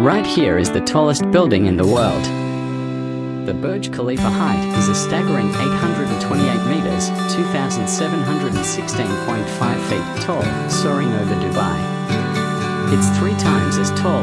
Right here is the tallest building in the world. The Burj Khalifa height is a staggering 828 meters, 2,716.5 feet tall, soaring over Dubai. It's three times as tall.